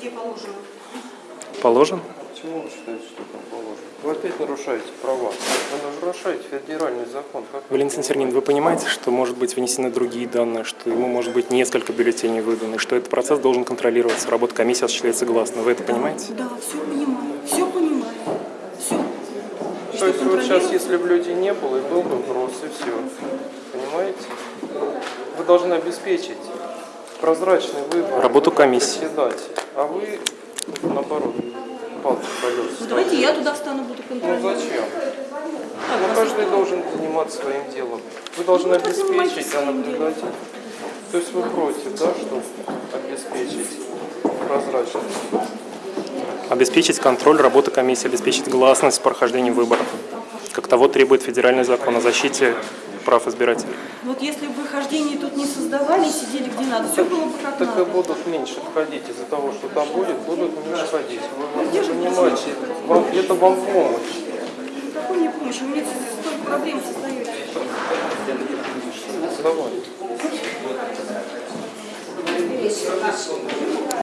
везде положено. Положен? Почему вы считаете, что там положено? Вы опять нарушаете права. Вы нарушаете федеральный закон. Как Валентин Сергеевич, вы понимаете, что может быть внесены другие данные, что ему может быть несколько бюллетеней выдано, и что этот процесс должен контролироваться, работа комиссии осуществляется гласно. Вы это понимаете? Да, все понимаю, все понимаю, все. То есть вот сейчас, если бы людей не было, и был бы вопрос, и все. Понимаете? Вы должны обеспечить прозрачный выбор Работу комиссии. председателя. А вы, наоборот, палки колеса. Ну, давайте я туда встану, буду Ну контролировать. зачем? Так, Ну, каждый должен заниматься своим делом. Вы должны Ну, занимайтесь обеспечить, а наблюдатель. То есть вы против, да, чтобы обеспечить прозрачность? Обеспечить контроль работы комиссии, обеспечить гласность прохождения выборов, как того требует федеральный закон о защите прав избирателей. Вот если бы хождение тут не создавали, и сидели где надо, все было бы как Так и надо. будут меньше входить из-за того, что там будет, будут меньше ходить. Вы, где же понимаете, вам, это вам помощь. Какой мне помощи? У меня столько проблем создаете. Давай.